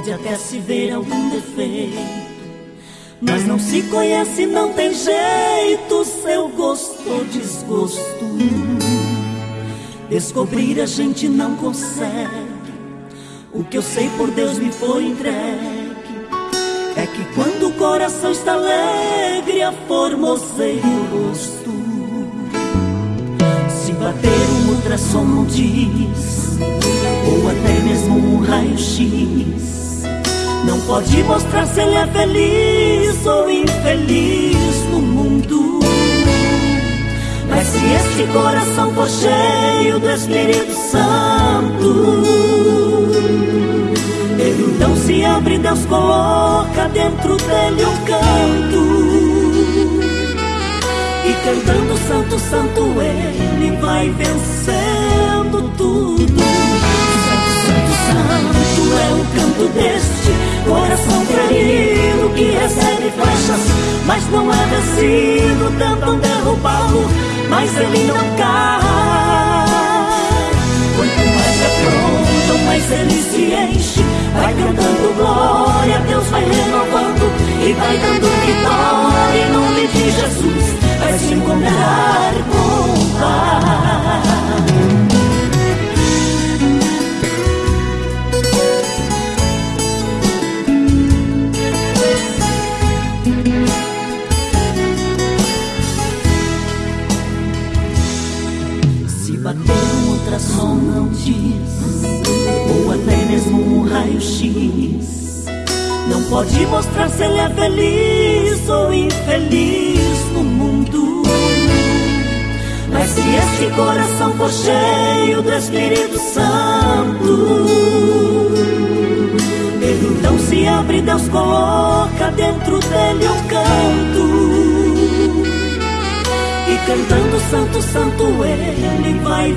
pode até se ver algum defeito. Mas não se conhece, não tem jeito, seu gosto ou desgosto. Descobrir a gente não consegue. O que eu sei por Deus me foi entregue. É que quando o coração está alegre, a formoseia o rosto. Se bater um ultrassom não diz, ou até mesmo um raio-x não pode mostrar se ele é feliz ou infeliz no mundo. Mas se este coração for cheio do Espírito Santo, ele então se abre, Deus coloca dentro dele um canto. E cantando Santo, Santo, ele vai vencendo vencido. Tentam derrubá-lo, mas ele não cai. Quanto mais afrontam, mais ele se enche. Vai cantando glória, Deus vai renovando e vai dando vitória. Diz, ou até mesmo um raio-x. Não pode mostrar se ele é feliz ou infeliz no mundo. Mas se este coração for cheio do Espírito Santo, ele então se abre, Deus coloca dentro dele um canto cantando Santo, Santo, ele vai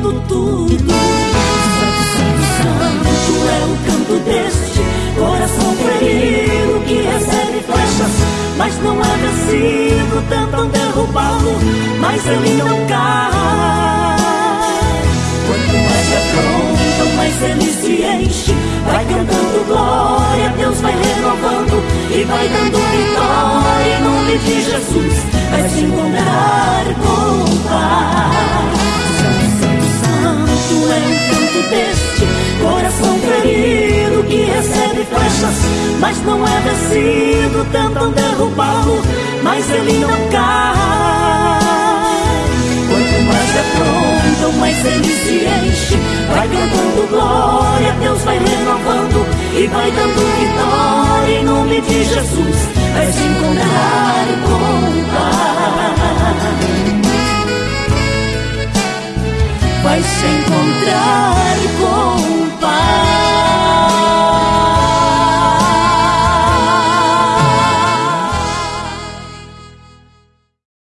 tudo. Santo, Santo, Santo é o canto deste coração ferido que recebe flechas, mas não é vencido. Tentam derrubá-lo, mas ele não cai. Quanto mais afrontam, mais ele se enche. Vai cantando glória, Deus vai renovando e vai dando vitória em nome de Jesus vai se encontrar com o Pai. Mas não é vencido. Tentam derrubá-lo, mas ele não cai. Quanto mais afrontam, mais ele se enche. Vai cantando glória, Deus vai renovando e vai dando vitória em nome de Jesus vai se encontrar com o Pai. Vai se encontrar